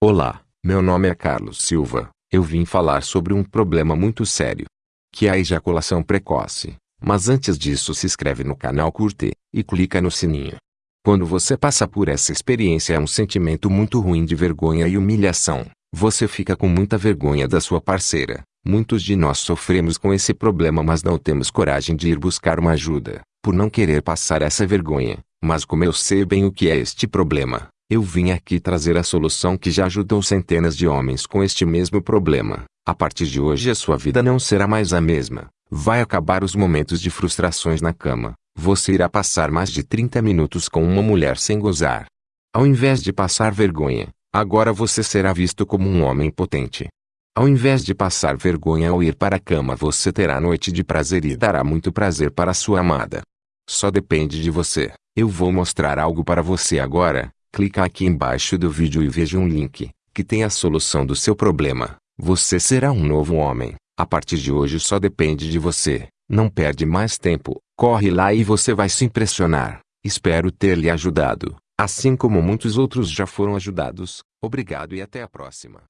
Olá, meu nome é Carlos Silva. Eu vim falar sobre um problema muito sério, que é a ejaculação precoce. Mas antes disso se inscreve no canal curte, e clica no sininho. Quando você passa por essa experiência é um sentimento muito ruim de vergonha e humilhação. Você fica com muita vergonha da sua parceira. Muitos de nós sofremos com esse problema mas não temos coragem de ir buscar uma ajuda, por não querer passar essa vergonha. Mas como eu sei bem o que é este problema, eu vim aqui trazer a solução que já ajudou centenas de homens com este mesmo problema. A partir de hoje a sua vida não será mais a mesma. Vai acabar os momentos de frustrações na cama. Você irá passar mais de 30 minutos com uma mulher sem gozar. Ao invés de passar vergonha, agora você será visto como um homem potente. Ao invés de passar vergonha ao ir para a cama você terá noite de prazer e dará muito prazer para sua amada. Só depende de você. Eu vou mostrar algo para você agora, Clica aqui embaixo do vídeo e veja um link, que tem a solução do seu problema. Você será um novo homem. A partir de hoje só depende de você. Não perde mais tempo. Corre lá e você vai se impressionar. Espero ter lhe ajudado. Assim como muitos outros já foram ajudados. Obrigado e até a próxima.